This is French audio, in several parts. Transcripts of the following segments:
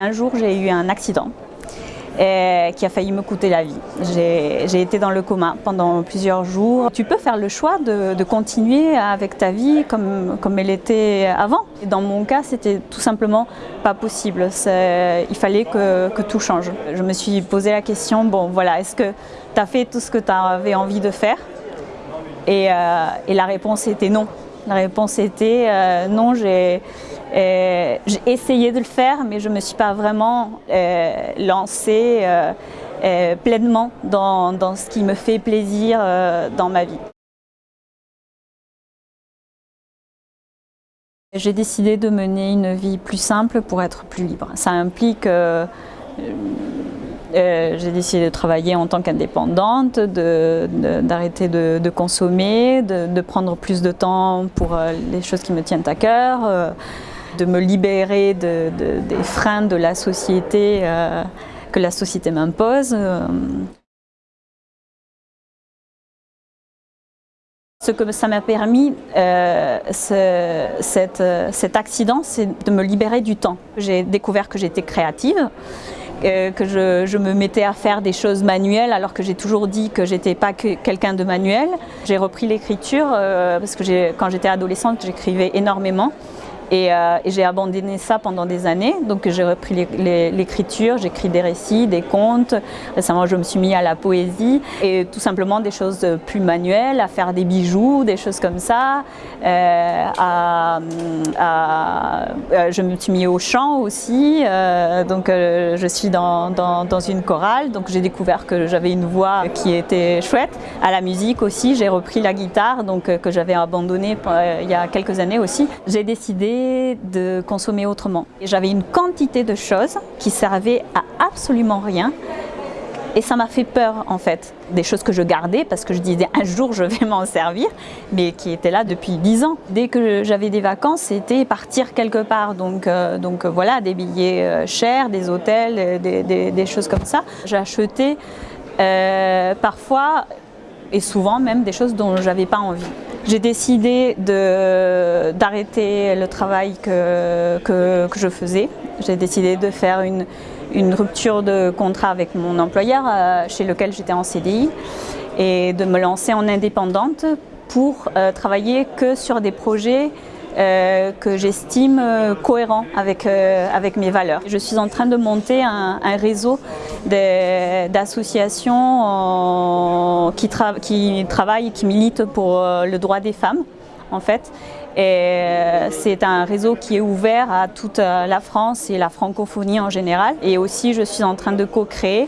Un jour, j'ai eu un accident euh, qui a failli me coûter la vie. J'ai été dans le coma pendant plusieurs jours. Tu peux faire le choix de, continuer avec ta vie comme, elle était avant. Dans mon cas, c'était tout simplement pas possible. Il fallait que, tout change. Je me suis posé la question, bon voilà, est-ce que tu as fait tout ce que tu avais envie de faire? Et, euh, et la réponse était non. La réponse était euh, non, j'ai essayé de le faire, mais je ne me suis pas vraiment euh, lancée euh, pleinement dans, dans, ce qui me fait plaisir dans ma vie. J'ai décidé de mener une vie plus simple pour être plus libre. Ça implique euh, j'ai décidé de travailler en tant qu'indépendante, d'arrêter de, de, consommer, de, prendre plus de temps pour euh, les choses qui me tiennent à cœur, euh, de me libérer des freins de la société que la société m'impose. Ce que ça m'a permis, ce, cet accident, c'est de me libérer du temps. J'ai découvert que j'étais créative euh, que je, me mettais à faire des choses manuelles alors que j'ai toujours dit que j'étais pas quelqu'un de manuel. J'ai repris l'écriture euh, parce que quand j'étais adolescente j'écrivais énormément euh, et, j'ai abandonné ça pendant des années. Donc j'ai repris l'écriture, j'écris des récits, des contes. Récemment, je me suis mis à la poésie et tout simplement des choses plus manuelles, à faire des bijoux, des choses comme ça. Euh, euh, je me suis mis au chant aussi. donc je suis dans, dans, une chorale. Donc j'ai découvert que j'avais une voix qui était chouette. À la musique aussi, j'ai repris la guitare donc, que j'avais abandonnée il y a quelques années aussi. J'ai décidé de consommer autrement. J'avais une quantité de choses qui servaient à absolument rien et ça m'a fait peur en fait, des choses que je gardais parce que je disais un jour je vais m'en servir, mais qui étaient là depuis dix ans. Dès que j'avais des vacances, c'était partir quelque part. Donc, euh, donc euh, voilà, des billets euh, chers, des hôtels, des, choses comme ça. Acheté parfois et souvent même des choses dont j'avais pas envie. J'ai décidé d'arrêter le travail que, que, je faisais. J'ai décidé de faire une, une, rupture de contrat avec mon employeur euh, chez lequel j'étais en CDI et de me lancer en indépendante pour euh, travailler que sur des projets euh, que j'estime euh, cohérent avec, euh, avec mes valeurs. Je suis en train de monter un, réseau d'associations qui, qui travaillent qui militent pour le droit des femmes en fait. Et c'est un réseau qui est ouvert à toute la France et la francophonie en général. Et aussi, je suis en train de co-créer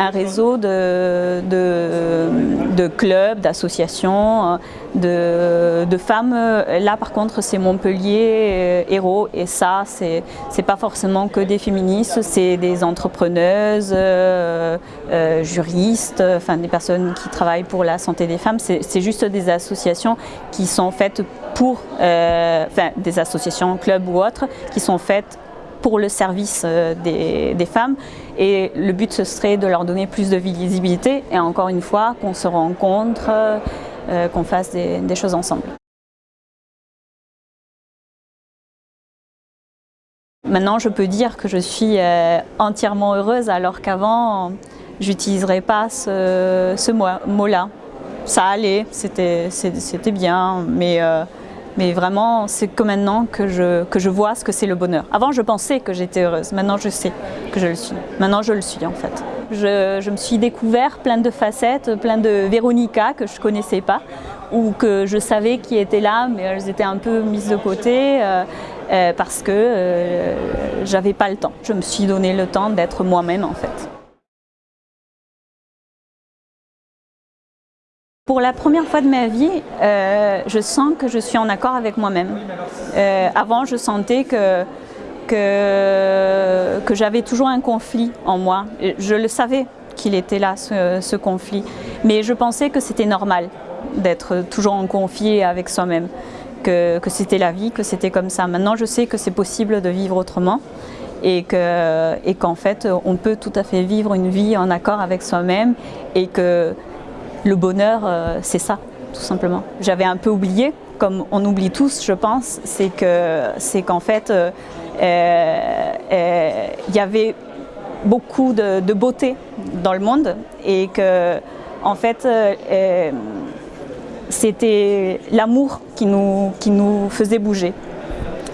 un réseau de, de, clubs, d'associations, de, de, femmes. Là, par contre, c'est Montpellier euh, Héros et ça, c'est pas forcément que des féministes, c'est des entrepreneuses, euh, euh, juristes, enfin des personnes qui travaillent pour la santé des femmes. C'est juste des associations qui sont faites pour, enfin des associations, clubs ou autres, qui sont faites pour le service euh, des, femmes et le but ce serait de leur donner plus de visibilité et encore une fois qu'on se rencontre, euh, qu'on fasse des, choses ensemble. Maintenant je peux dire que je suis euh, entièrement heureuse alors qu'avant j'utiliserais pas ce, mot-là. Ça allait, c'était bien, mais mais vraiment, c'est que maintenant que je, que je vois ce que c'est le bonheur. Avant, je pensais que j'étais heureuse. Maintenant, je sais que je le suis. Maintenant, je le suis en fait. Je, je me suis découvert plein de facettes, plein de Véronica que je ne connaissais pas ou que je savais qui étaient là, mais elles étaient un peu mises de côté euh, euh, parce que euh, j'avais pas le temps. Je me suis donné le temps d'être moi-même en fait. Pour la première fois de ma vie, euh, je sens que je suis en accord avec moi-même. Euh, avant, je sentais que, que, j'avais toujours un conflit en moi. Je le savais qu'il était là, ce, conflit. Mais je pensais que c'était normal d'être toujours en conflit avec soi-même, que, que c'était la vie, que c'était comme ça. Maintenant, je sais que c'est possible de vivre autrement et qu'en et qu'en fait, on peut tout à fait vivre une vie en accord avec soi-même et que le bonheur, euh, c'est ça, tout simplement. J'avais un peu oublié, comme on oublie tous, je pense, c'est qu'en fait, euh, il y avait beaucoup de, beauté dans le monde et que en fait c'était l'amour qui nous, qui nous faisait bouger.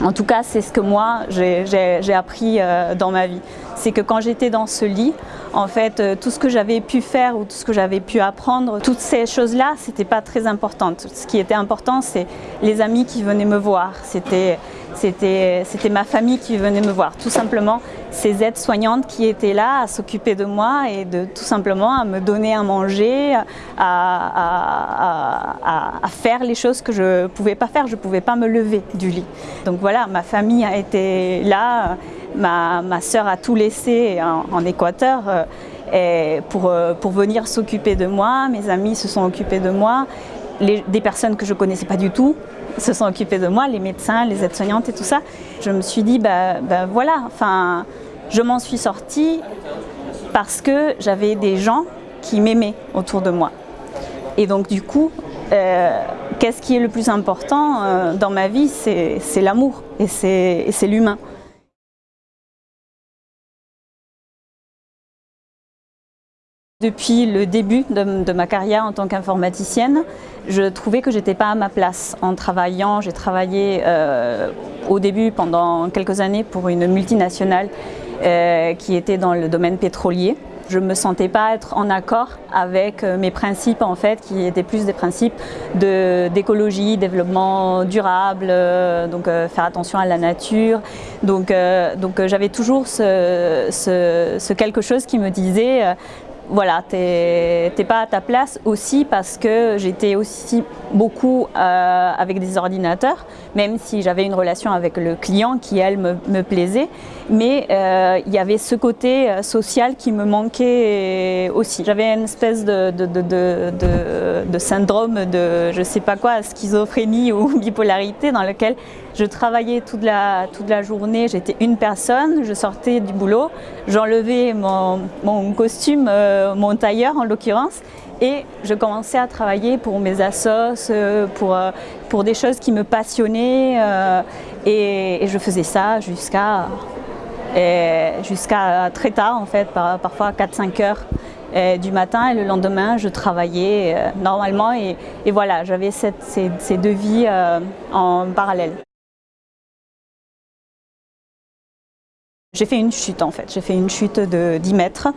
En tout cas, c'est ce que moi, j'ai appris euh, dans ma vie. C'est que quand j'étais dans ce lit, en fait, euh, tout ce que j'avais pu faire ou tout ce que j'avais pu apprendre, toutes ces choses-là, c'était pas très important. Ce qui était important, c'est les amis qui venaient me voir. C'était c'était ma famille qui venait me voir. Tout simplement, ces aides-soignantes qui étaient là à s'occuper de moi et de tout simplement à me donner à manger, à, faire les choses que je ne pouvais pas faire. Je ne pouvais pas me lever du lit. Donc voilà, ma famille a été là. Ma, ma soeur a tout laissé en, Équateur euh, pour, euh, pour venir s'occuper de moi. Mes amis se sont occupés de moi. des personnes que je ne connaissais pas du tout se sont occupés de moi, les médecins, les aides-soignantes et tout ça. Je me suis dit, bah, bah voilà, enfin, je m'en suis sortie parce que j'avais des gens qui m'aimaient autour de moi. Et donc du coup, euh, qu'est-ce qui est le plus important euh, dans ma vie C'est l'amour et c'est l'humain. Depuis le début de, ma carrière en tant qu'informaticienne, je trouvais que j'étais pas à ma place en travaillant. J'ai travaillé euh, au début pendant quelques années pour une multinationale euh, qui était dans le domaine pétrolier. Je ne me sentais pas être en accord avec euh, mes principes en fait, qui étaient plus des principes d'écologie, développement durable, donc faire attention à la nature. Donc, donc j'avais toujours ce, quelque chose qui me disait voilà, t'es pas à ta place aussi parce que j'étais aussi beaucoup euh, avec des ordinateurs, même si j'avais une relation avec le client qui, elle, me, plaisait. Mais euh, il y avait ce côté euh, social qui me manquait aussi. J'avais une espèce de, syndrome de, je sais pas quoi, schizophrénie ou bipolarité dans lequel je travaillais toute la, toute la journée, j'étais une personne, je sortais du boulot, j'enlevais mon, costume, mon tailleur en l'occurrence, et je commençais à travailler pour mes assos, euh, pour, euh, pour des choses qui me passionnaient euh, et, je faisais ça jusqu'à très tard en fait, parfois 4-5 heures du matin et le lendemain je travaillais normalement et, voilà, j'avais ces, ces, deux vies en parallèle. J'ai fait une chute en fait, j'ai fait une chute de 10 mètres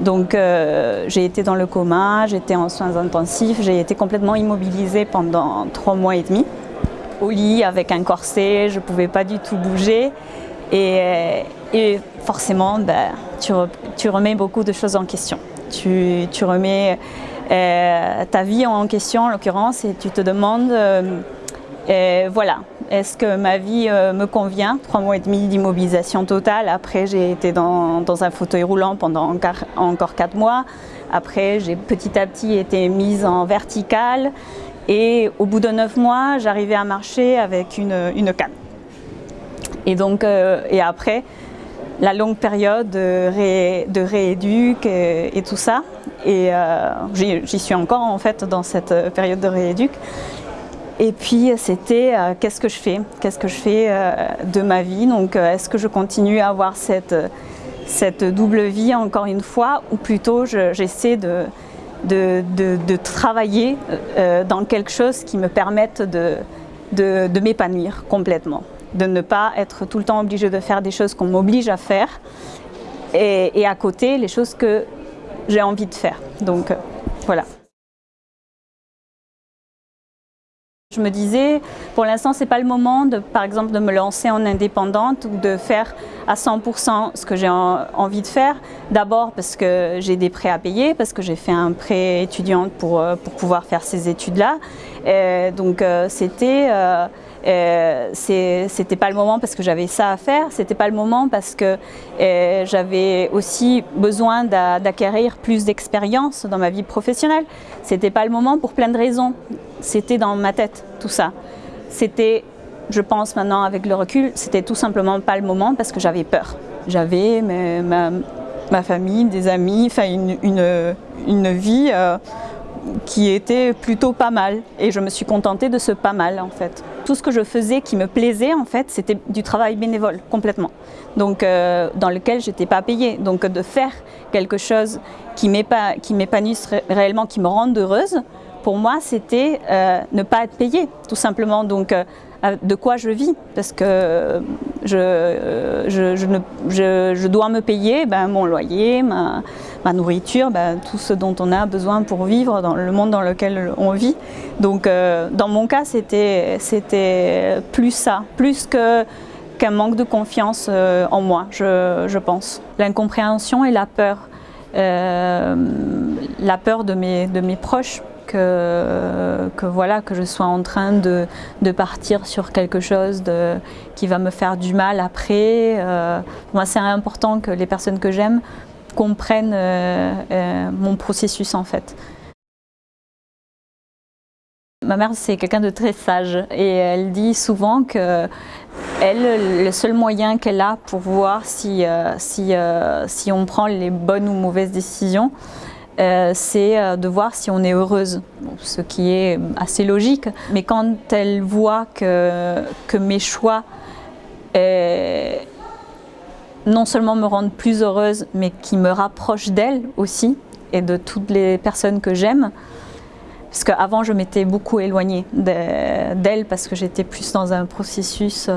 donc euh, j'ai été dans le coma, j'étais en soins intensifs, j'ai été complètement immobilisée pendant trois mois et demi. Au lit avec un corset, je ne pouvais pas du tout bouger. Et, euh, forcément, ben, tu, remets beaucoup de choses en question. Tu, remets euh, ta vie en question en l'occurrence et tu te demandes, voilà, est-ce que ma vie euh, me convient? Trois mois et demi d'immobilisation totale. Après, j'ai été dans, un fauteuil roulant pendant encore quatre mois. Après, j'ai petit à petit été mise en verticale. Et au bout de neuf mois, j'arrivais à marcher avec une, canne. Euh, et après, la longue période de, de rééduc et, tout ça. Et euh, j'y suis encore en fait dans cette période de rééduc. Et puis c'était euh, qu'est-ce que je fais? Qu'est-ce que je fais euh, de ma vie? Donc euh, est-ce que je continue à avoir cette, double vie encore une fois ou plutôt j'essaie de, travailler dans quelque chose qui me permette de, m'épanouir complètement de ne pas être tout le temps obligé de faire des choses qu'on m'oblige à faire et, à côté les choses que j'ai envie de faire. Donc voilà. Je me disais, pour l'instant, c'est pas le moment, de, par exemple, de me lancer en indépendante ou de faire à 100% ce que j'ai envie de faire. D'abord parce que j'ai des prêts à payer, parce que j'ai fait un prêt étudiant pour, euh, pour pouvoir faire ces études-là. Donc euh, c'était euh, c'était pas le moment parce que j'avais ça à faire, c'était pas le moment parce que euh, j'avais aussi besoin d'acquérir plus d'expérience dans ma vie professionnelle. C'était pas le moment pour plein de raisons. C'était dans ma tête, tout ça. C'était, je pense maintenant avec le recul, c'était tout simplement pas le moment parce que j'avais peur. J'avais ma, ma, famille, des amis, enfin une, une, vie euh, qui était plutôt pas mal. Et je me suis contentée de ce pas mal en fait. Tout ce que je faisais qui me plaisait, en fait, c'était du travail bénévole, complètement. Donc, euh, dans lequel je n'étais pas payée. Donc, de faire quelque chose qui m'épanouisse réellement, qui me rende heureuse, pour moi, c'était euh, ne pas être payée, tout simplement. Donc, euh, de quoi je vis parce que je, je, dois me payer ben, mon loyer, ma, nourriture, ben, tout ce dont on a besoin pour vivre dans le monde dans lequel on vit. Donc euh, dans mon cas, c'était plus ça, plus qu'un manque de confiance euh, en moi, je, pense. L'incompréhension et la peur. Euh, la peur de mes, de mes proches que, voilà, que je sois en train de, partir sur quelque chose qui va me faire du mal après. Euh, moi, c'est important que les personnes que j'aime comprennent euh, euh, mon processus en fait. Ma mère, c'est quelqu'un de très sage et elle dit souvent que elle, le seul moyen qu'elle a pour voir si, si, si on prend les bonnes ou mauvaises décisions, euh, c'est euh, de voir si on est heureuse, ce qui est assez logique. Mais quand elle voit que, que mes choix euh, non seulement me rendent plus heureuse, mais qui me rapprochent d'elle aussi et de toutes les personnes que j'aime, parce qu'avant je m'étais beaucoup éloignée d'elle parce que j'étais plus dans un processus,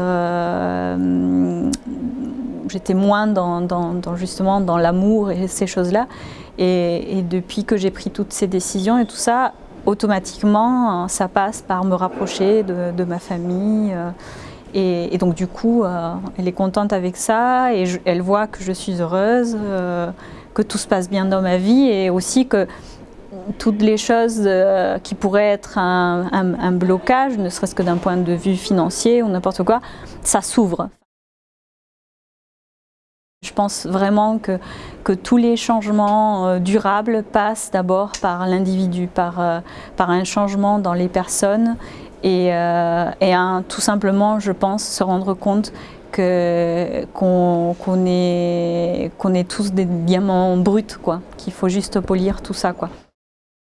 j'étais moins dans, justement dans l'amour et ces choses-là. Et, depuis que j'ai pris toutes ces décisions et tout ça, automatiquement, ça passe par me rapprocher de, ma famille. Euh, et, donc du coup, euh, elle est contente avec ça et elle voit que je suis heureuse, euh, que tout se passe bien dans ma vie et aussi que toutes les choses qui pourraient être un blocage, ne serait-ce que d'un point de vue financier ou n'importe quoi, ça s'ouvre. Je pense vraiment que, tous les changements euh, durables passent d'abord par l'individu, par, euh, par un changement dans les personnes et, euh, tout simplement, je pense, se rendre compte qu'on est, qu'on est tous des diamants bruts, qu'il faut juste polir tout ça. Quoi.